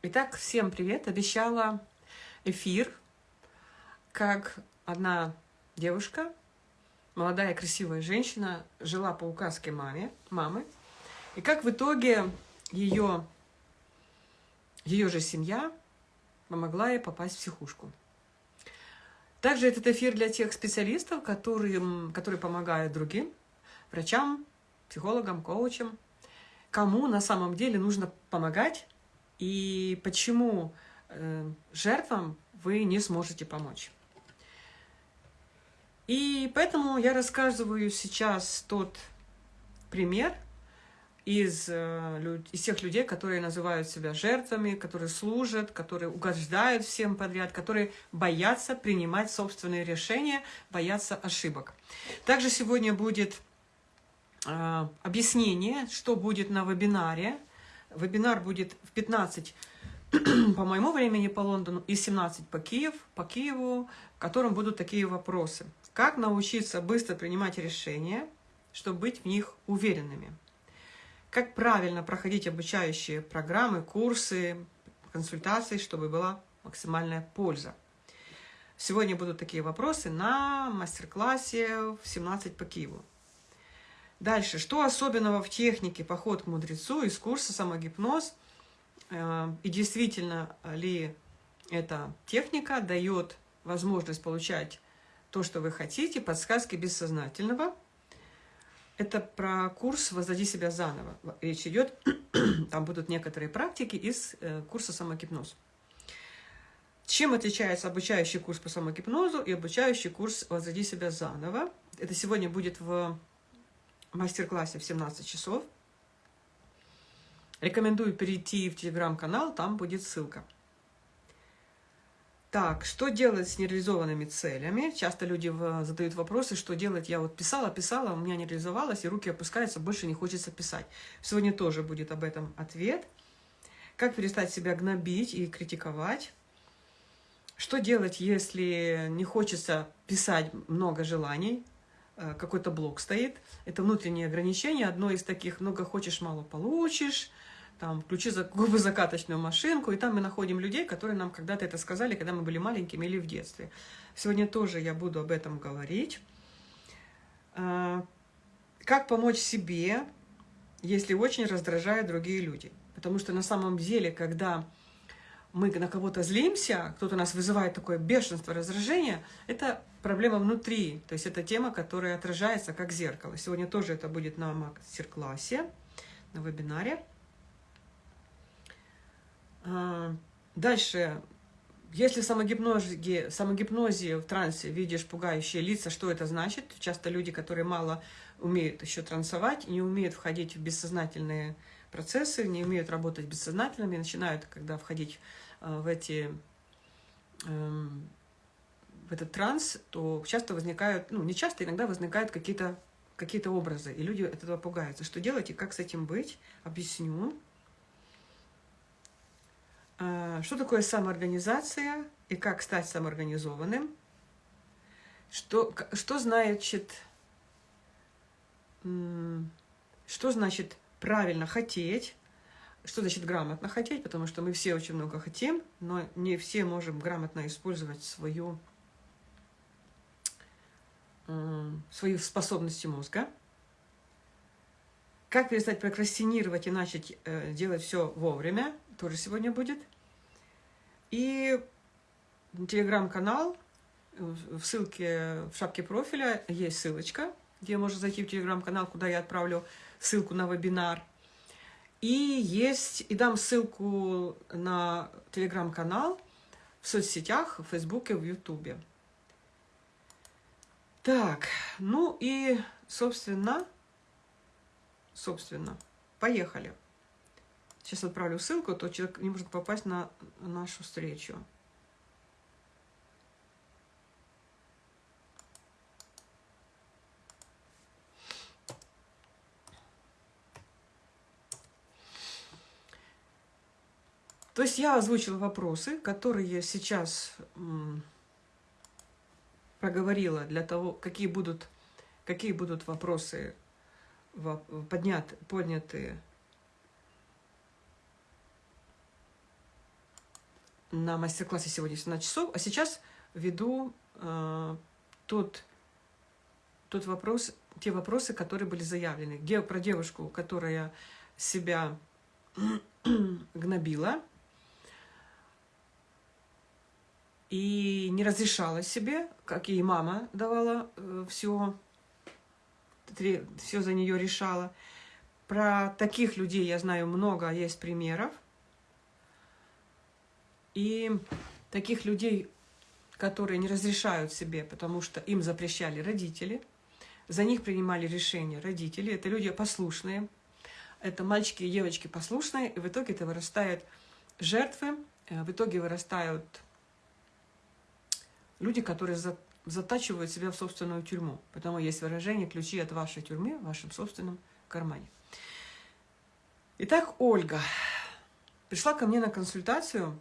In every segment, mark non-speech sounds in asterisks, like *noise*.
Итак, всем привет! Обещала эфир, как одна девушка, молодая красивая женщина, жила по указке маме, мамы, и как в итоге ее, ее же семья помогла ей попасть в психушку. Также этот эфир для тех специалистов, которые, которые помогают другим, врачам, психологам, коучам, кому на самом деле нужно помогать, и почему э, жертвам вы не сможете помочь. И поэтому я рассказываю сейчас тот пример из, э, из тех людей, которые называют себя жертвами, которые служат, которые угождают всем подряд, которые боятся принимать собственные решения, боятся ошибок. Также сегодня будет э, объяснение, что будет на вебинаре, Вебинар будет в 15 *clears throat* по моему времени по Лондону и 17 по, Киев, по Киеву, в котором будут такие вопросы. Как научиться быстро принимать решения, чтобы быть в них уверенными? Как правильно проходить обучающие программы, курсы, консультации, чтобы была максимальная польза? Сегодня будут такие вопросы на мастер-классе в 17 по Киеву. Дальше, что особенного в технике «Поход к мудрецу» из курса «Самогипноз» э, и действительно ли эта техника дает возможность получать то, что вы хотите, подсказки бессознательного. Это про курс «Воздади себя заново». Речь идет, *clears throat* там будут некоторые практики из э, курса «Самогипноз». Чем отличается обучающий курс по самогипнозу и обучающий курс «Воздади себя заново»? Это сегодня будет в мастер-классе в 17 часов. Рекомендую перейти в телеграм-канал, там будет ссылка. Так, что делать с нереализованными целями? Часто люди задают вопросы, что делать. Я вот писала, писала, у меня не реализовалось, и руки опускаются, больше не хочется писать. Сегодня тоже будет об этом ответ. Как перестать себя гнобить и критиковать? Что делать, если не хочется писать много желаний, Э, какой-то блок стоит. Это внутреннее ограничение. Одно из таких «много хочешь, мало получишь», там, включи губозакаточную машинку, и там мы находим людей, которые нам когда-то это сказали, когда мы были маленькими или в детстве. Сегодня тоже я буду об этом говорить. Э, как помочь себе, если очень раздражают другие люди? Потому что на самом деле, когда мы на кого-то злимся, кто-то нас вызывает такое бешенство, раздражение, это проблема внутри. То есть это тема, которая отражается как зеркало. Сегодня тоже это будет на мастер-классе, на вебинаре. А, дальше, если в самогипнозе, самогипнозе в трансе видишь пугающие лица, что это значит? Часто люди, которые мало умеют еще трансовать, не умеют входить в бессознательные процессы, не умеют работать бессознательными, начинают, когда входить э, в эти эм, в этот транс, то часто возникают, ну не часто, иногда возникают какие-то какие-то образы, и люди от этого пугаются. Что делать и как с этим быть? Объясню. А, что такое самоорганизация и как стать самоорганизованным? Что, что значит, что значит правильно хотеть, что значит грамотно хотеть, потому что мы все очень много хотим, но не все можем грамотно использовать свою, свою способности мозга. Как перестать прокрастинировать и начать э, делать все вовремя, тоже сегодня будет. И телеграм-канал, в ссылке в шапке профиля есть ссылочка, где можно зайти в телеграм-канал, куда я отправлю ссылку на вебинар. И есть, и дам ссылку на телеграм-канал в соцсетях, в Фейсбуке, в Ютубе. Так, ну и, собственно, собственно, поехали. Сейчас отправлю ссылку, а то человек не может попасть на нашу встречу. То есть я озвучила вопросы, которые сейчас проговорила для того, какие будут, какие будут вопросы поднят, подняты на мастер-классе сегодня 17 часов, а сейчас веду э, тот, тот вопрос, те вопросы, которые были заявлены. Где, про девушку, которая себя *clears throat* гнобила и не разрешала себе, как ей мама давала э, все, все за нее решала. Про таких людей я знаю много, есть примеров. И таких людей, которые не разрешают себе, потому что им запрещали родители, за них принимали решения родители, это люди послушные, это мальчики и девочки послушные, и в итоге это вырастают жертвы, э, в итоге вырастают люди, которые затачивают себя в собственную тюрьму. Потому есть выражение «ключи от вашей тюрьмы в вашем собственном кармане». Итак, Ольга пришла ко мне на консультацию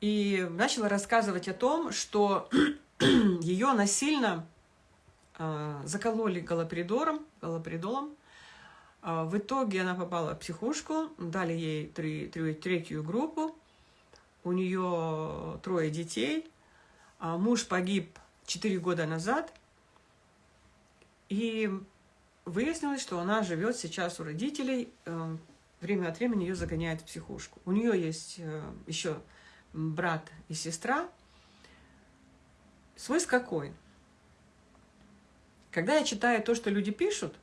и начала рассказывать о том, что *clears throat* ее насильно э, закололи галоперидором, галоперидолом. Э, в итоге она попала в психушку, дали ей три, три, третью группу. У нее трое детей. А муж погиб четыре года назад. И выяснилось, что она живет сейчас у родителей. Э, время от времени ее загоняют в психушку. У нее есть э, еще брат и сестра. Смысл какой? Когда я читаю то, что люди пишут,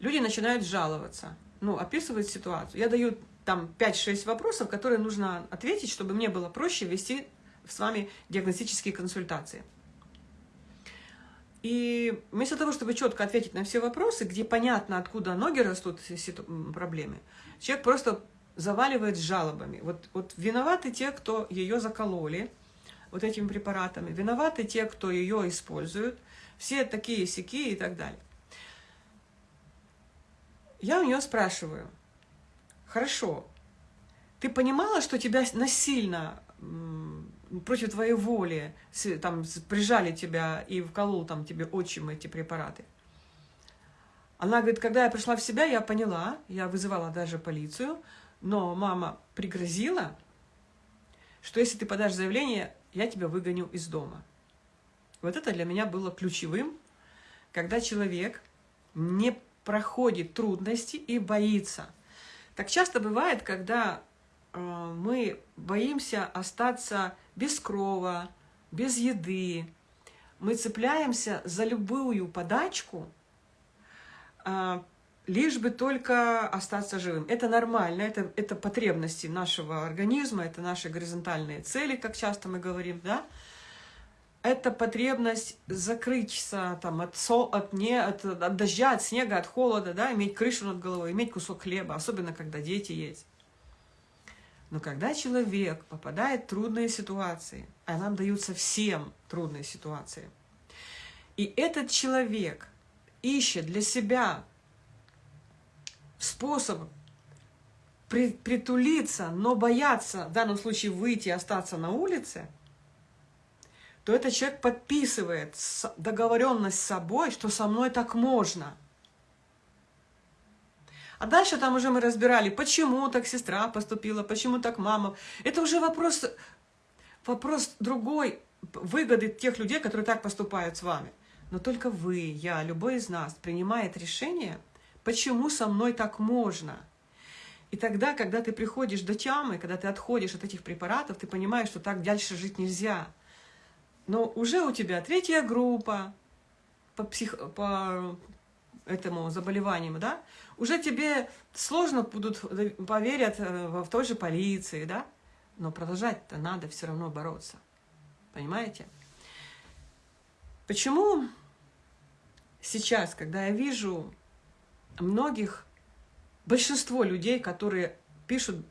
люди начинают жаловаться, ну, описывать ситуацию. Я даю там 5-6 вопросов, которые нужно ответить, чтобы мне было проще вести с вами диагностические консультации. И вместо того, чтобы четко ответить на все вопросы, где понятно, откуда ноги растут, проблемы, человек просто заваливает жалобами. Вот, вот виноваты те, кто ее закололи вот этими препаратами, виноваты те, кто ее используют, все такие сики и так далее. Я у нее спрашиваю, хорошо, ты понимала, что тебя насильно против твоей воли там прижали тебя и вколол там тебе отчим эти препараты? Она говорит, когда я пришла в себя, я поняла, я вызывала даже полицию, но мама пригрозила, что если ты подашь заявление, я тебя выгоню из дома. Вот это для меня было ключевым, когда человек не проходит трудности и боится. Так часто бывает, когда э, мы боимся остаться без крова, без еды, мы цепляемся за любую подачку, э, лишь бы только остаться живым. Это нормально, это, это потребности нашего организма, это наши горизонтальные цели, как часто мы говорим, да? Это потребность закрыться там, от, со, от, не, от, от дождя, от снега, от холода, да? иметь крышу над головой, иметь кусок хлеба, особенно когда дети есть. Но когда человек попадает в трудные ситуации, а нам даются всем трудные ситуации, и этот человек ищет для себя способ при, притулиться, но бояться, в данном случае выйти и остаться на улице, то этот человек подписывает договоренность с собой, что со мной так можно. А дальше там уже мы разбирали, почему так сестра поступила, почему так мама. Это уже вопрос, вопрос другой, выгоды тех людей, которые так поступают с вами. Но только вы, я, любой из нас принимает решение – Почему со мной так можно? И тогда, когда ты приходишь до тямы, когда ты отходишь от этих препаратов, ты понимаешь, что так дальше жить нельзя. Но уже у тебя третья группа по, псих... по этому заболеванию, да? Уже тебе сложно будут поверят э, в той же полиции, да? Но продолжать-то надо все равно бороться. Понимаете? Почему сейчас, когда я вижу многих, большинство людей, которые пишут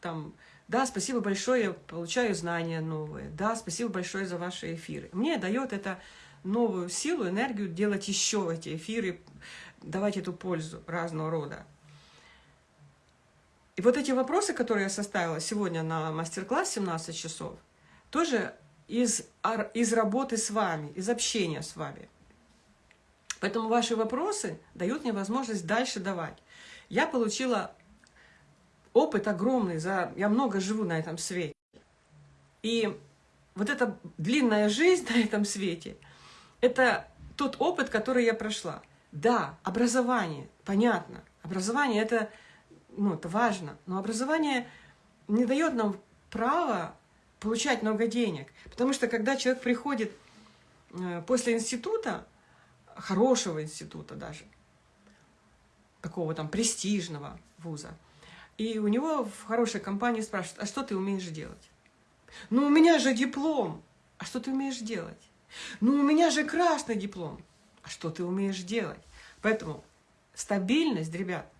там, да, спасибо большое, получаю знания новые, да, спасибо большое за ваши эфиры. Мне дает это новую силу, энергию делать еще эти эфиры, давать эту пользу разного рода. И вот эти вопросы, которые я составила сегодня на мастер-класс 17 часов, тоже из, из работы с вами, из общения с вами. Поэтому ваши вопросы дают мне возможность дальше давать. Я получила опыт огромный, за... я много живу на этом свете. И вот эта длинная жизнь *laughs* на этом свете, это тот опыт, который я прошла. Да, образование, понятно. Образование это, ну, это важно. Но образование не дает нам права получать много денег. Потому что когда человек приходит э, после института, хорошего института даже, такого там престижного вуза, и у него в хорошей компании спрашивают, а что ты умеешь делать? Ну, у меня же диплом. А что ты умеешь делать? Ну, у меня же красный диплом. А что ты умеешь делать? Поэтому стабильность, ребят,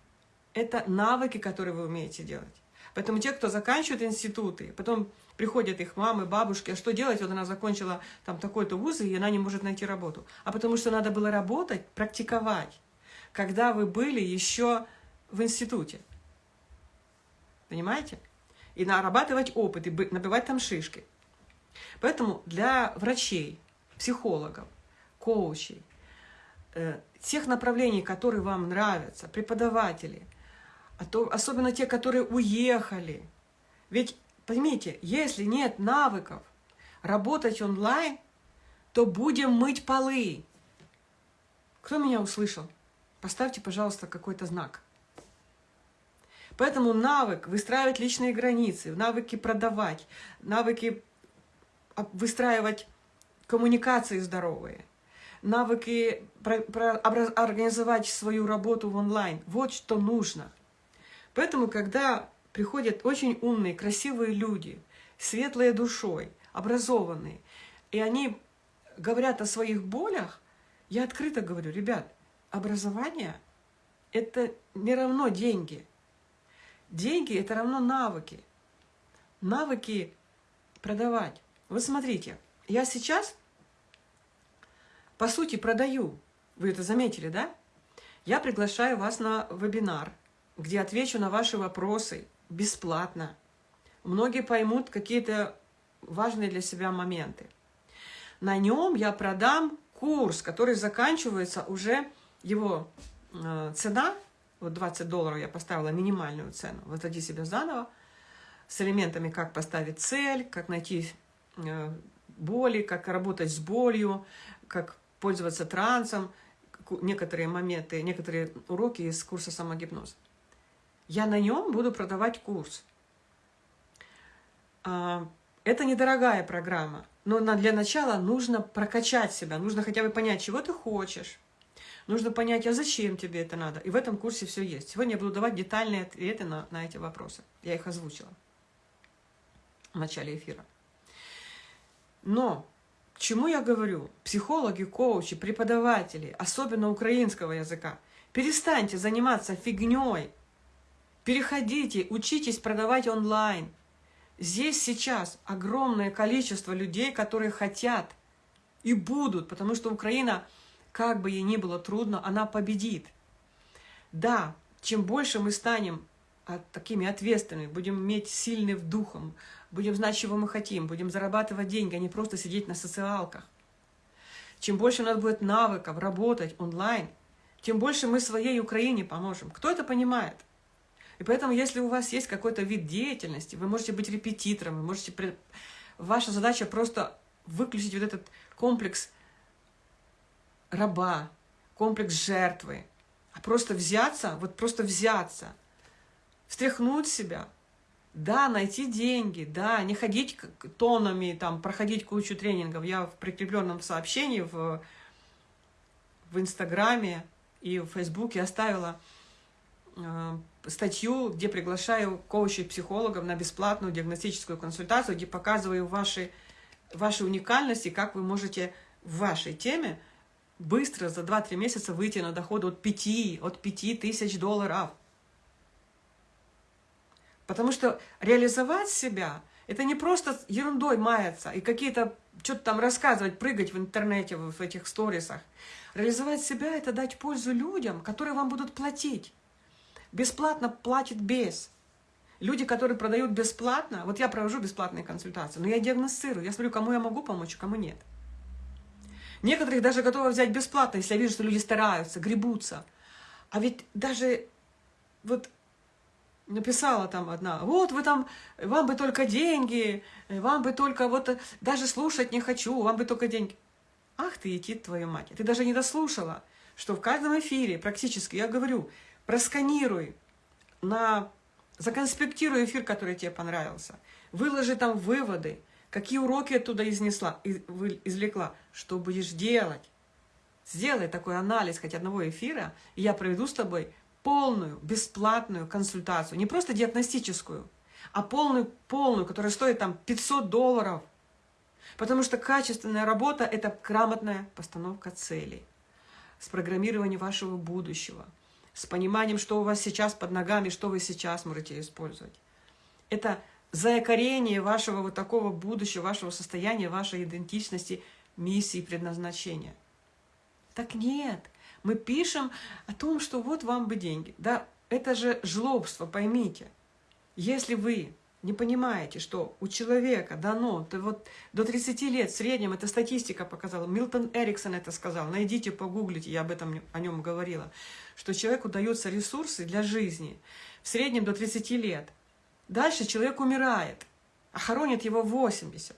это навыки, которые вы умеете делать. Поэтому те, кто заканчивает институты, потом приходят их мамы, бабушки, а что делать? Вот она закончила там такой-то вуз, и она не может найти работу. А потому что надо было работать, практиковать, когда вы были еще в институте. Понимаете? И нарабатывать опыт, и набивать там шишки. Поэтому для врачей, психологов, коучей, э, тех направлений, которые вам нравятся, преподавателей, а то, особенно те, которые уехали. Ведь, поймите, если нет навыков работать онлайн, то будем мыть полы. Кто меня услышал? Поставьте, пожалуйста, какой-то знак. Поэтому навык выстраивать личные границы, навыки продавать, навыки выстраивать коммуникации здоровые, навыки про, про, организовать свою работу в онлайн. Вот что нужно – Поэтому, когда приходят очень умные, красивые люди, светлые душой, образованные, и они говорят о своих болях, я открыто говорю, ребят, образование – это не равно деньги. Деньги – это равно навыки. Навыки продавать. Вот смотрите, я сейчас, по сути, продаю. Вы это заметили, да? Я приглашаю вас на вебинар – где отвечу на ваши вопросы бесплатно. Многие поймут какие-то важные для себя моменты. На нем я продам курс, который заканчивается уже, его э, цена, вот 20 долларов я поставила минимальную цену, возводи себя заново, с элементами, как поставить цель, как найти э, боли, как работать с болью, как пользоваться трансом, некоторые моменты, некоторые уроки из курса самогипноз я на нем буду продавать курс. А, это недорогая программа, но для начала нужно прокачать себя, нужно хотя бы понять, чего ты хочешь. Нужно понять, а зачем тебе это надо. И в этом курсе все есть. Сегодня я буду давать детальные ответы на, на эти вопросы. Я их озвучила в начале эфира. Но чему я говорю? Психологи, коучи, преподаватели, особенно украинского языка, перестаньте заниматься фигней, Переходите, учитесь продавать онлайн. Здесь сейчас огромное количество людей, которые хотят и будут, потому что Украина, как бы ей ни было трудно, она победит. Да, чем больше мы станем такими ответственными, будем иметь сильным духом, будем знать, чего мы хотим, будем зарабатывать деньги, а не просто сидеть на социалках. Чем больше у нас будет навыков работать онлайн, тем больше мы своей Украине поможем. Кто это понимает? И поэтому, если у вас есть какой-то вид деятельности, вы можете быть репетитором, вы можете... Ваша задача просто выключить вот этот комплекс раба, комплекс жертвы, а просто взяться, вот просто взяться, встряхнуть себя, да, найти деньги, да, не ходить тонами, там, проходить кучу тренингов. Я в прикрепленном сообщении в, в Инстаграме и в Фейсбуке оставила э, статью, где приглашаю коучей психологов на бесплатную диагностическую консультацию, где показываю ваши, ваши уникальности, как вы можете в вашей теме быстро за 2-3 месяца выйти на доход от 5, от 5 тысяч долларов. Потому что реализовать себя – это не просто ерундой маяться и какие-то что-то там рассказывать, прыгать в интернете, в этих сторисах. Реализовать себя – это дать пользу людям, которые вам будут платить. Бесплатно платит без. Люди, которые продают бесплатно, вот я провожу бесплатные консультации, но я диагностирую, я смотрю, кому я могу помочь, кому нет. Некоторых даже готовы взять бесплатно, если я вижу, что люди стараются, гребутся. А ведь даже вот написала там одна, вот вы там, вам бы только деньги, вам бы только вот, даже слушать не хочу, вам бы только деньги. Ах ты, идти твою мать, ты даже не дослушала, что в каждом эфире практически, я говорю, просканируй, на, законспектируй эфир, который тебе понравился, выложи там выводы, какие уроки оттуда изнесла, извлекла, что будешь делать. Сделай такой анализ хоть одного эфира, и я проведу с тобой полную, бесплатную консультацию. Не просто диагностическую, а полную, полную, которая стоит там 500 долларов. Потому что качественная работа – это грамотная постановка целей, с программированием вашего будущего, с пониманием, что у вас сейчас под ногами, что вы сейчас можете использовать. Это заякорение вашего вот такого будущего, вашего состояния, вашей идентичности, миссии, предназначения. Так нет, мы пишем о том, что вот вам бы деньги. Да, это же жлобство, поймите. Если вы не понимаете, что у человека дано, то вот до 30 лет в среднем, это статистика показала, Милтон Эриксон это сказал, найдите, погуглите, я об этом о нем говорила, что человеку даются ресурсы для жизни в среднем до 30 лет. Дальше человек умирает, а хоронит его 80.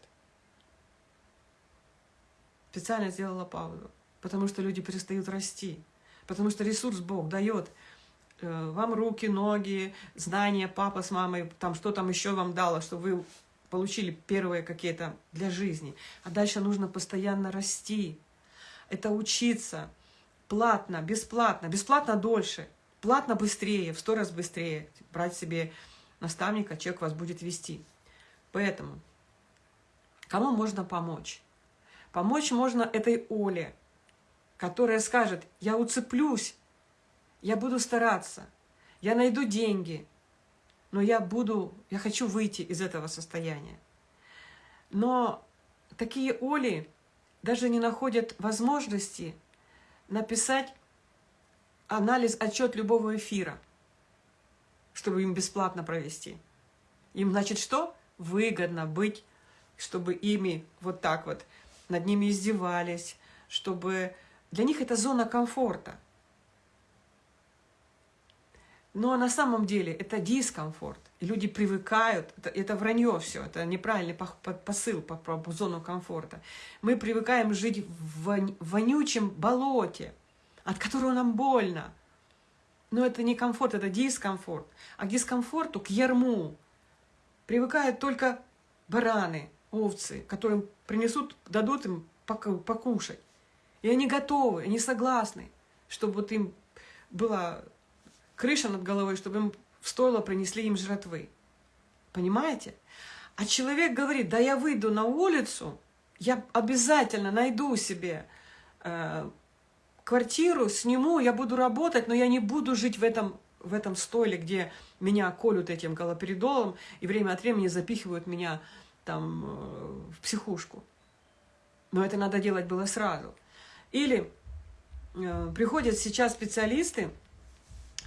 Специально сделала паузу потому что люди перестают расти, потому что ресурс Бог дает э, вам руки, ноги, знания, папа с мамой, там что там еще вам дало, чтобы вы получили первые какие-то для жизни. А дальше нужно постоянно расти. Это учиться платно, бесплатно, бесплатно дольше, платно быстрее, в сто раз быстрее. Брать себе наставника, человек вас будет вести. Поэтому кому можно помочь? Помочь можно этой Оле, которая скажет, я уцеплюсь, я буду стараться, я найду деньги, но я буду, я хочу выйти из этого состояния. Но такие Оли даже не находят возможности написать анализ, отчет любого эфира, чтобы им бесплатно провести. Им, значит, что? Выгодно быть, чтобы ими вот так вот над ними издевались, чтобы для них это зона комфорта. Но на самом деле это дискомфорт. И люди привыкают, это, это вранье все, это неправильный посыл по, по, по зону комфорта. Мы привыкаем жить в вонючем болоте, от которого нам больно. Но это не комфорт, это дискомфорт. А к дискомфорту, к ярму, привыкают только бараны, овцы, которым принесут, дадут им покушать. И они готовы, они согласны, чтобы вот им была крыша над головой, чтобы им в стойло принесли им жратвы. Понимаете? А человек говорит, да я выйду на улицу, я обязательно найду себе э, квартиру, сниму, я буду работать, но я не буду жить в этом, в этом стойле, где меня колют этим галоперидолом и время от времени запихивают меня там э, в психушку. Но это надо делать было сразу. Или э, приходят сейчас специалисты,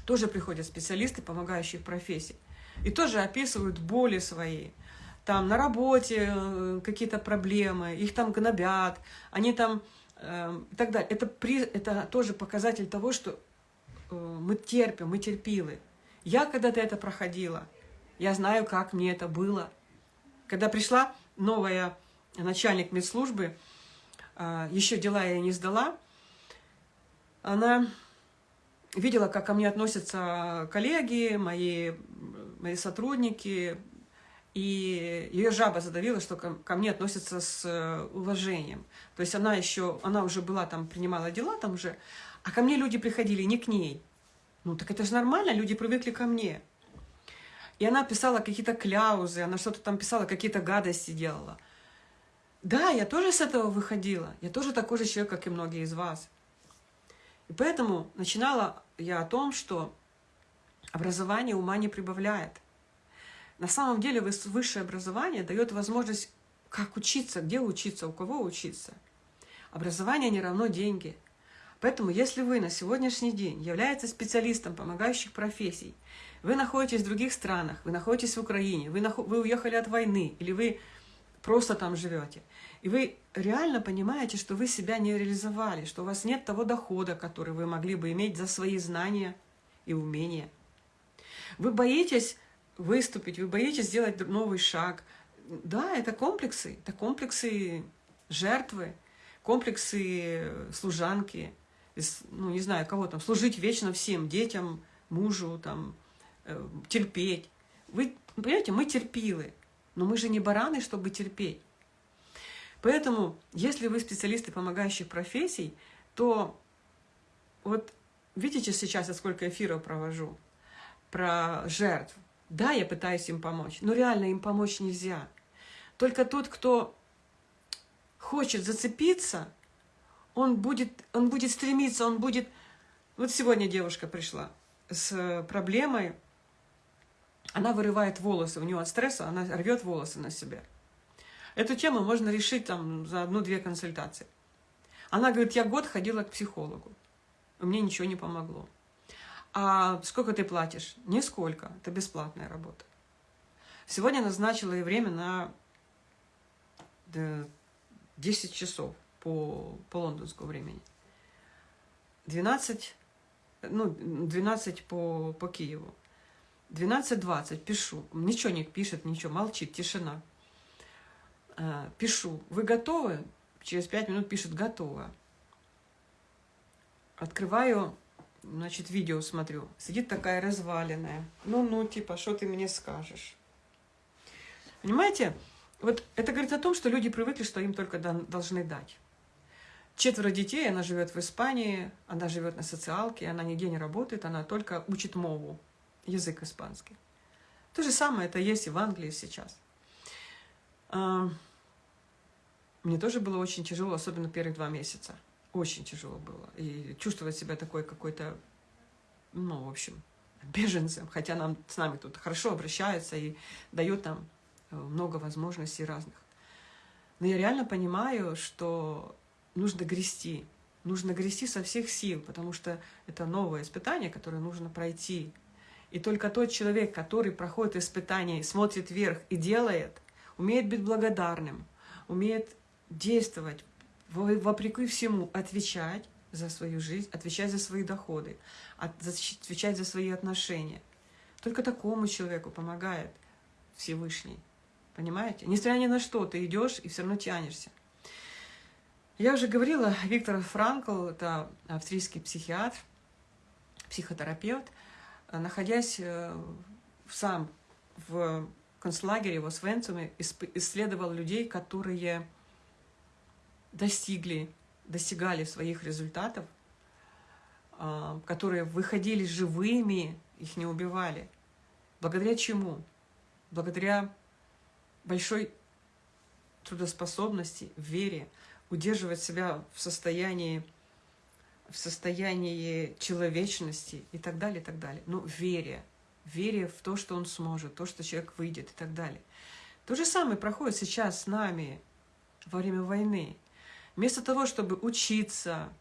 тоже приходят специалисты помогающих профессий, и тоже описывают боли свои. Там на работе э, какие-то проблемы, их там гнобят, они там э, и так далее. Это, при, это тоже показатель того, что э, мы терпим, мы терпилы. Я когда-то это проходила, я знаю, как мне это было. Когда пришла новая начальник медслужбы, а, еще дела я не сдала, она видела, как ко мне относятся коллеги, мои, мои сотрудники, и ее жаба задавила, что ко, ко мне относятся с э, уважением. То есть она еще, она уже была там, принимала дела там уже, а ко мне люди приходили не к ней. Ну так это же нормально, люди привыкли ко мне. И она писала какие-то кляузы, она что-то там писала, какие-то гадости делала. Да, я тоже с этого выходила. Я тоже такой же человек, как и многие из вас. И поэтому начинала я о том, что образование ума не прибавляет. На самом деле высшее образование дает возможность, как учиться, где учиться, у кого учиться. Образование не равно деньги. Поэтому, если вы на сегодняшний день являетесь специалистом помогающих профессий, вы находитесь в других странах, вы находитесь в Украине, вы, нахо вы уехали от войны, или вы просто там живете. И вы реально понимаете, что вы себя не реализовали, что у вас нет того дохода, который вы могли бы иметь за свои знания и умения. Вы боитесь выступить, вы боитесь сделать новый шаг. Да, это комплексы, это комплексы жертвы, комплексы служанки, ну, не знаю, кого там, служить вечно всем, детям, мужу, там, э, терпеть. Вы понимаете, мы терпилы, но мы же не бараны, чтобы терпеть. Поэтому, если вы специалисты помогающих профессий, то вот видите сейчас, я сколько эфиров провожу про жертв. Да, я пытаюсь им помочь, но реально им помочь нельзя. Только тот, кто хочет зацепиться, он будет, он будет стремиться, он будет... Вот сегодня девушка пришла с проблемой, она вырывает волосы, у нее от стресса она рвет волосы на себе. Эту тему можно решить там за одну-две консультации. Она говорит, я год ходила к психологу, мне ничего не помогло. А сколько ты платишь? Нисколько, это бесплатная работа. Сегодня назначила и время на 10 часов по, по лондонскому времени. 12, ну, 12 по, по Киеву. 12.20 пишу. Ничего не пишет, ничего, молчит, тишина. А, пишу. Вы готовы? Через 5 минут пишет готово. Открываю, значит, видео смотрю. Сидит такая разваленная. Ну-ну, типа, что ты мне скажешь? Понимаете? Вот это говорит о том, что люди привыкли, что им только должны дать. Четверо детей, она живет в Испании, она живет на социалке, она нигде не работает, она только учит мову, язык испанский. То же самое это есть и в Англии сейчас. А, мне тоже было очень тяжело, особенно первые два месяца. Очень тяжело было. И чувствовать себя такой какой-то, ну, в общем, беженцем. Хотя нам, с нами тут хорошо обращаются и дают нам Э, много возможностей разных. Но я реально понимаю, что нужно грести. Нужно грести со всех сил, потому что это новое испытание, которое нужно пройти. И только тот человек, который проходит испытание, смотрит вверх и делает, умеет быть благодарным, умеет действовать, вопреки всему, отвечать за свою жизнь, отвечать за свои доходы, отвечать за свои отношения. Только такому человеку помогает Всевышний. Понимаете? Несмотря ни на что, ты идешь и все равно тянешься. Я уже говорила, Виктор Франкл, это австрийский психиатр, психотерапевт, находясь э, сам в концлагере в Освенциуме, исследовал людей, которые достигли, достигали своих результатов, а, которые выходили живыми, их не убивали. Благодаря чему? Благодаря большой трудоспособности, вере, удерживать себя в состоянии, в состоянии человечности и так далее, и так далее. Но вере, вере в то, что он сможет, то, что человек выйдет и так далее. То же самое проходит сейчас с нами во время войны. Вместо того, чтобы учиться,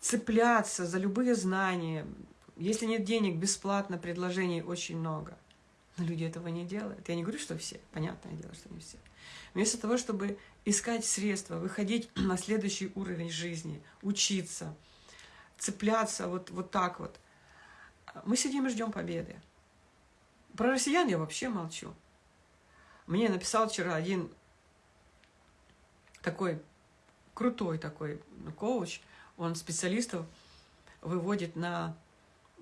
цепляться за любые знания, если нет денег, бесплатно предложений очень много. Но люди этого не делают. Я не говорю, что все. Понятное дело, что не все. Вместо того, чтобы искать средства, выходить *clears throat* на следующий уровень жизни, учиться, цепляться вот, вот так вот, мы сидим и ждем победы. Про россиян я вообще молчу. Мне написал вчера один такой крутой такой коуч, он специалистов выводит на,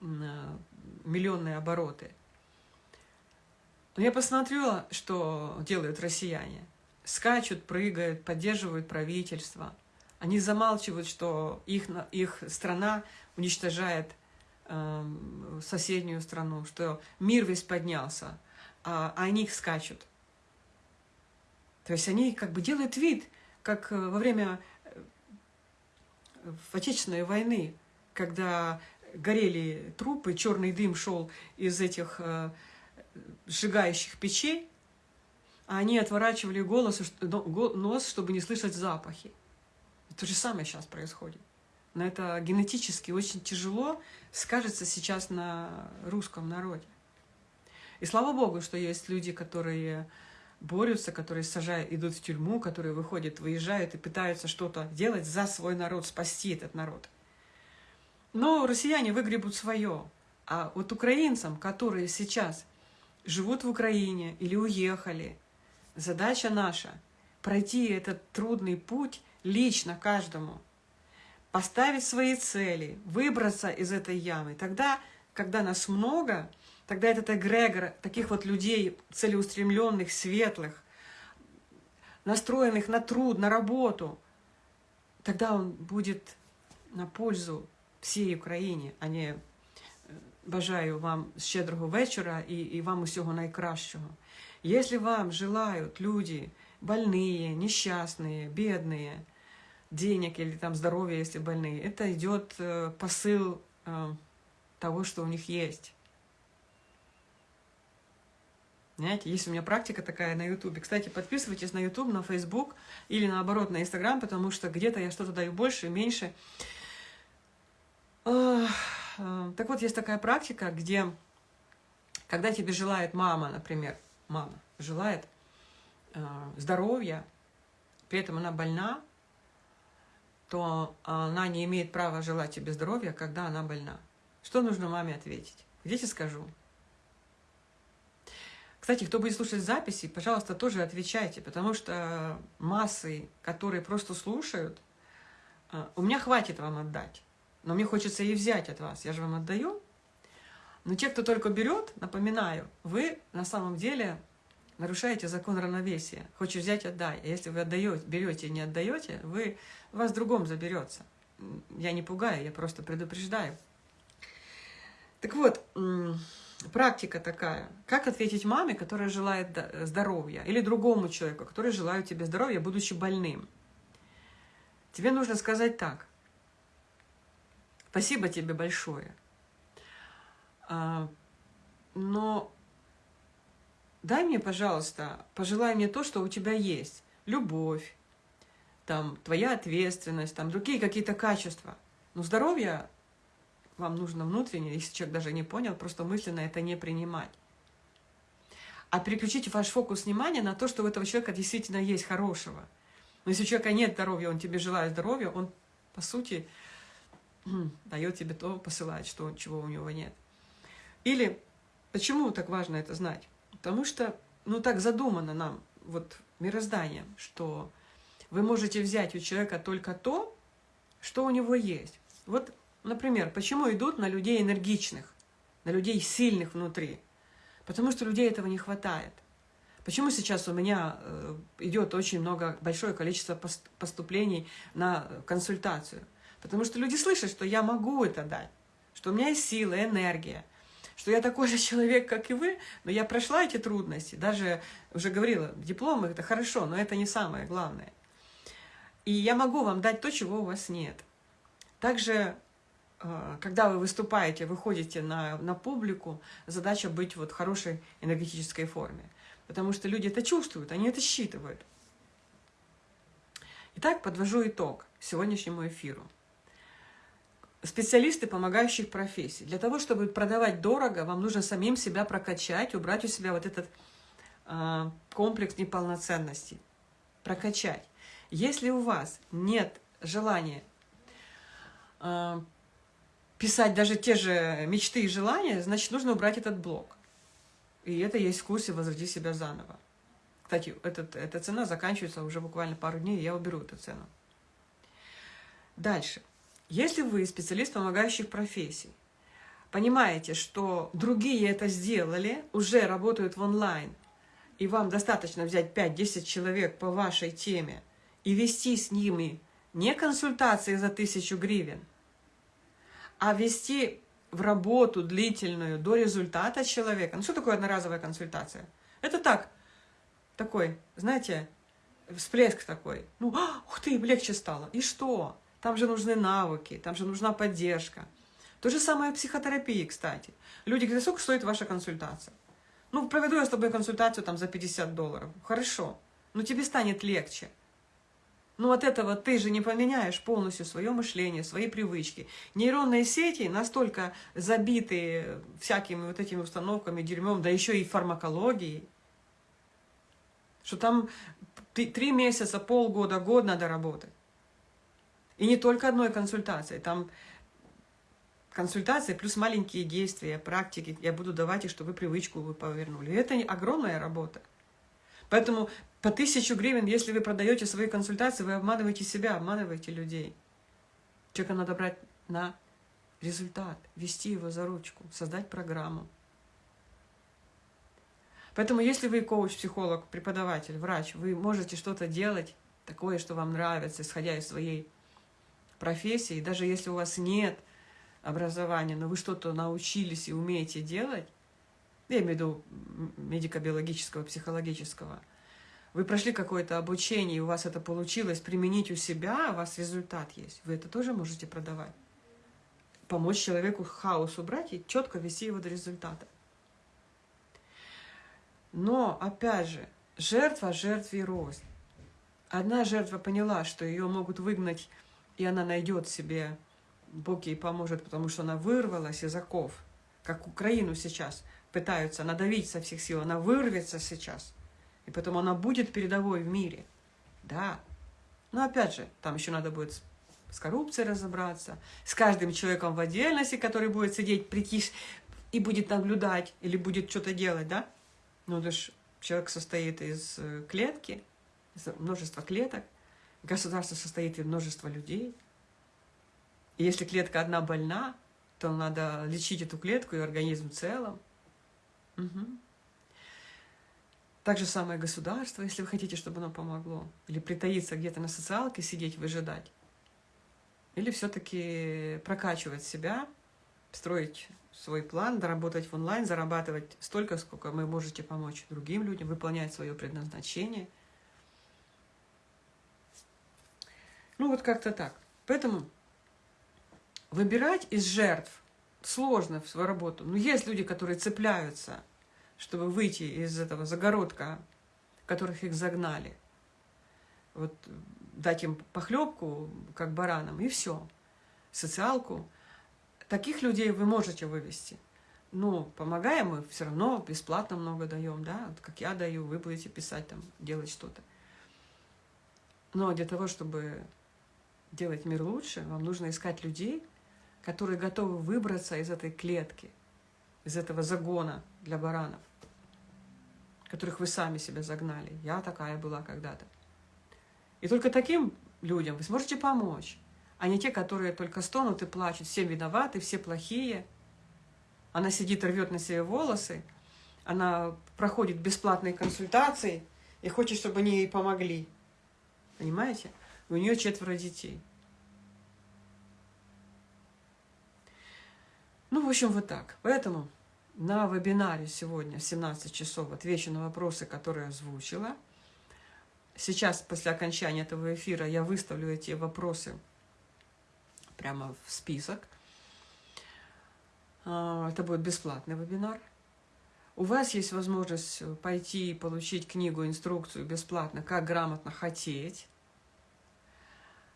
на миллионные обороты – но я посмотрела, что делают россияне. Скачут, прыгают, поддерживают правительство. Они замалчивают, что их, их страна уничтожает э, соседнюю страну, что мир весь поднялся, а, а они их скачут. То есть они как бы делают вид, как э, во время э, Отечественной войны, когда горели трупы, черный дым шел из этих э, сжигающих печей, а они отворачивали голос, нос, чтобы не слышать запахи. То же самое сейчас происходит. Но это генетически очень тяжело скажется сейчас на русском народе. И слава Богу, что есть люди, которые борются, которые сажают, идут в тюрьму, которые выходят, выезжают и пытаются что-то делать за свой народ, спасти этот народ. Но россияне выгребут свое. А вот украинцам, которые сейчас живут в Украине или уехали, задача наша – пройти этот трудный путь лично каждому, поставить свои цели, выбраться из этой ямы. Тогда, когда нас много, тогда этот эгрегор таких вот людей целеустремленных, светлых, настроенных на труд, на работу, тогда он будет на пользу всій Україні, а не бажаю вам щедрого вечора и, и вам усього найкращого. Если вам желают люди больные, несчастные, бедные, денег или там здоровья, если больные, это идет э, посыл э, того, что у них есть. Знаете, есть у меня практика такая на Ютубе. Кстати, подписывайтесь на Ютуб, на Фейсбук или наоборот на Инстаграм, потому что где-то я что-то даю больше, меньше. Так вот, есть такая практика, где, когда тебе желает мама, например, мама желает э, здоровья, при этом она больна, то она не имеет права желать тебе здоровья, когда она больна. Что нужно маме ответить? Дети скажу. Кстати, кто будет слушать записи, пожалуйста, тоже отвечайте, потому что массы, которые просто слушают, э, у меня хватит вам отдать. Но мне хочется и взять от вас, я же вам отдаю. Но те, кто только берет, напоминаю, вы на самом деле нарушаете закон равновесия. Хочешь взять – отдай. А если вы отдаете, берете и не отдаете, вы, вас другом заберется. Я не пугаю, я просто предупреждаю. Так вот, практика такая. Как ответить маме, которая желает здоровья, или другому человеку, который желает тебе здоровья, будучи больным? Тебе нужно сказать так. Спасибо тебе большое. А, но дай мне, пожалуйста, пожелай мне то, что у тебя есть. Любовь, там, твоя ответственность, там, другие какие-то качества. Но здоровье вам нужно внутренне, если человек даже не понял, просто мысленно это не принимать. А переключите ваш фокус внимания на то, что у этого человека действительно есть хорошего. Но если у человека нет здоровья, он тебе желает здоровья, он, по сути, дает тебе то, посылает, что, чего у него нет. Или почему так важно это знать? Потому что, ну так задумано нам, вот мирозданием, что вы можете взять у человека только то, что у него есть. Вот, например, почему идут на людей энергичных, на людей сильных внутри? Потому что людей этого не хватает. Почему сейчас у меня э, идет очень много, большое количество поступлений на консультацию? Потому что люди слышат, что я могу это дать, что у меня есть сила, энергия, что я такой же человек, как и вы, но я прошла эти трудности. Даже уже говорила, дипломы это хорошо, но это не самое главное. И я могу вам дать то, чего у вас нет. Также, когда вы выступаете, выходите на, на публику, задача быть вот в хорошей энергетической форме. Потому что люди это чувствуют, они это считывают. Итак, подвожу итог сегодняшнему эфиру специалисты помогающих профессий. Для того, чтобы продавать дорого, вам нужно самим себя прокачать, убрать у себя вот этот э, комплекс неполноценности. Прокачать. Если у вас нет желания э, писать даже те же мечты и желания, значит, нужно убрать этот блок. И это есть в курсе «Возроди себя заново». Кстати, этот, эта цена заканчивается уже буквально пару дней, я уберу эту цену. Дальше. Если вы специалист помогающих профессий, понимаете, что другие это сделали, уже работают в онлайн, и вам достаточно взять 5-10 человек по вашей теме и вести с ними не консультации за тысячу гривен, а вести в работу длительную до результата человека. Ну что такое одноразовая консультация? Это так, такой, знаете, всплеск такой. Ну, а, ух ты, легче стало. И что? Там же нужны навыки, там же нужна поддержка. То же самое в психотерапии, кстати. Люди говорят, сколько стоит ваша консультация? Ну, проведу я с тобой консультацию там за 50 долларов. Хорошо, но тебе станет легче. Но от этого ты же не поменяешь полностью свое мышление, свои привычки. Нейронные сети настолько забиты всякими вот этими установками, дерьмом, да еще и фармакологией, что там три месяца, полгода, год надо работать. И не только одной консультацией, там консультации плюс маленькие действия, практики. Я буду давать, и чтобы вы привычку вы повернули. Это огромная работа. Поэтому по тысячу гривен, если вы продаете свои консультации, вы обманываете себя, обманываете людей. Человека надо брать на результат, вести его за ручку, создать программу. Поэтому если вы коуч, психолог, преподаватель, врач, вы можете что-то делать такое, что вам нравится, исходя из своей профессии, даже если у вас нет образования, но вы что-то научились и умеете делать, я имею в виду медико-биологического, психологического, вы прошли какое-то обучение, и у вас это получилось применить у себя, у вас результат есть, вы это тоже можете продавать. Помочь человеку хаос убрать и четко вести его до результата. Но, опять же, жертва жертве рознь. Одна жертва поняла, что ее могут выгнать, и она найдет себе, Бог ей поможет, потому что она вырвалась из оков, как Украину сейчас пытаются надавить со всех сил, она вырвется сейчас, и потом она будет передовой в мире. Да. Но опять же, там еще надо будет с коррупцией разобраться, с каждым человеком в отдельности, который будет сидеть, притишь и будет наблюдать или будет что-то делать, да? Ну, это ж человек состоит из э, клетки, из множества клеток. Государство состоит из множества людей. И если клетка одна больна, то надо лечить эту клетку и организм в целом. Так же самое государство, если вы хотите, чтобы оно помогло. Или притаиться где-то на социалке, сидеть, выжидать. Или все-таки прокачивать себя, строить свой план, доработать в онлайн, зарабатывать столько, сколько вы можете помочь другим людям, выполнять свое предназначение. Ну вот как-то так. Поэтому выбирать из жертв сложно в свою работу. Но есть люди, которые цепляются, чтобы выйти из этого загородка, которых их загнали. Вот дать им похлебку, как баранам, и все. Социалку – Таких людей вы можете вывести. Но помогаем мы все равно бесплатно много даем, да, вот как я даю, вы будете писать там, делать что-то. Но для того, чтобы делать мир лучше, вам нужно искать людей, которые готовы выбраться из этой клетки, из этого загона для баранов, которых вы сами себя загнали. Я такая была когда-то. И только таким людям вы сможете помочь а не те, которые только стонут и плачут, все виноваты, все плохие. Она сидит, рвет на себе волосы, она проходит бесплатные консультации и хочет, чтобы они ей помогли. Понимаете? у нее четверо детей. Ну, в общем, вот так. Поэтому на вебинаре сегодня в 17 часов отвечу на вопросы, которые озвучила. Сейчас, после окончания этого эфира, я выставлю эти вопросы прямо в список. А, это будет бесплатный вебинар. У вас есть возможность пойти и получить книгу, инструкцию бесплатно, как грамотно хотеть,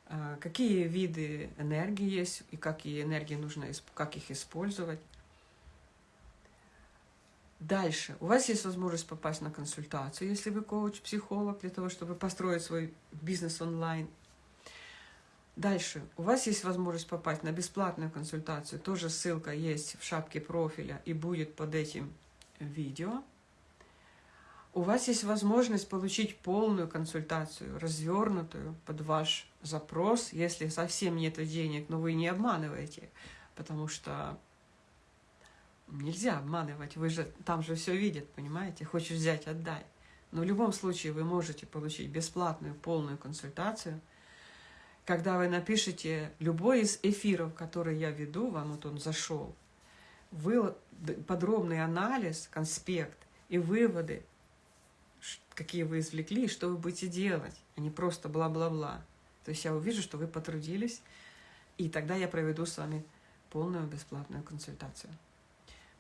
а, какие виды энергии есть и какие энергии нужно, как их использовать. Дальше. У вас есть возможность попасть на консультацию, если вы коуч-психолог, для того, чтобы построить свой бизнес онлайн Дальше. У вас есть возможность попасть на бесплатную консультацию. Тоже ссылка есть в шапке профиля и будет под этим видео. У вас есть возможность получить полную консультацию, развернутую под ваш запрос, если совсем нет денег, но вы не обманываете, потому что нельзя обманывать, вы же там же все видят, понимаете, хочешь взять, отдай. Но в любом случае вы можете получить бесплатную полную консультацию – когда вы напишете любой из эфиров, которые я веду, вам вот он зашел, вы подробный анализ, конспект и выводы, какие вы извлекли, что вы будете делать, а не просто бла-бла-бла. То есть я увижу, что вы потрудились, и тогда я проведу с вами полную бесплатную консультацию.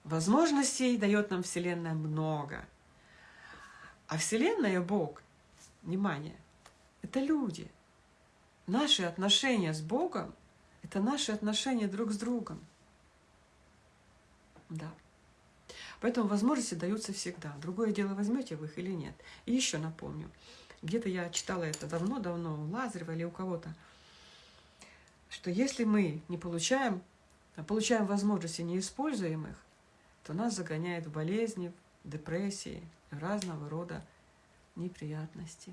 Возможностей дает нам Вселенная много. А Вселенная, Бог, внимание, это люди – Наши отношения с Богом – это наши отношения друг с другом. Да. Поэтому возможности даются всегда. Другое дело, возьмете вы их или нет. И еще напомню, где-то я читала это давно-давно у Лазарева или у кого-то, что если мы не получаем получаем возможности, не используем их, то нас загоняет в болезни, в депрессии, в разного рода неприятности.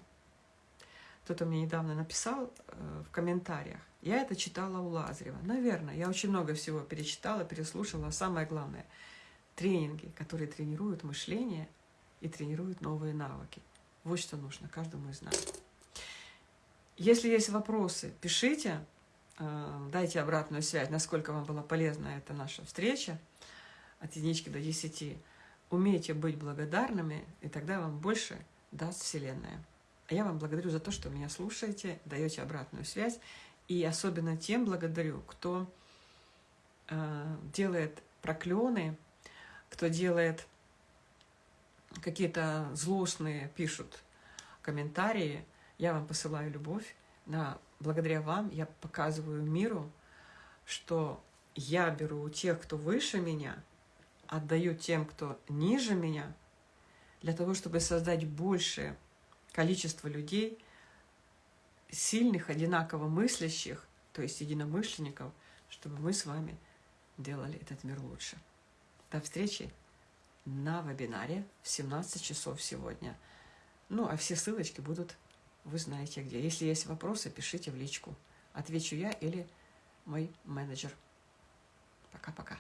Кто-то мне недавно написал э, в комментариях. Я это читала у Лазарева. Наверное, я очень много всего перечитала, переслушала. Самое главное – тренинги, которые тренируют мышление и тренируют новые навыки. Вот что нужно каждому из нас. Если есть вопросы, пишите, э, дайте обратную связь, насколько вам была полезна эта наша встреча от единички до десяти. Умейте быть благодарными, и тогда вам больше даст Вселенная. А я вам благодарю за то, что меня слушаете, даете обратную связь. И особенно тем благодарю, кто э, делает проклёны, кто делает какие-то злостные, пишут комментарии. Я вам посылаю любовь. На, благодаря вам я показываю миру, что я беру у тех, кто выше меня, отдаю тем, кто ниже меня, для того, чтобы создать большее количество людей, сильных, одинаково мыслящих, то есть единомышленников, чтобы мы с вами делали этот мир лучше. До встречи на вебинаре в 17 часов сегодня. Ну, а все ссылочки будут, вы знаете где. Если есть вопросы, пишите в личку. Отвечу я или мой менеджер. Пока-пока.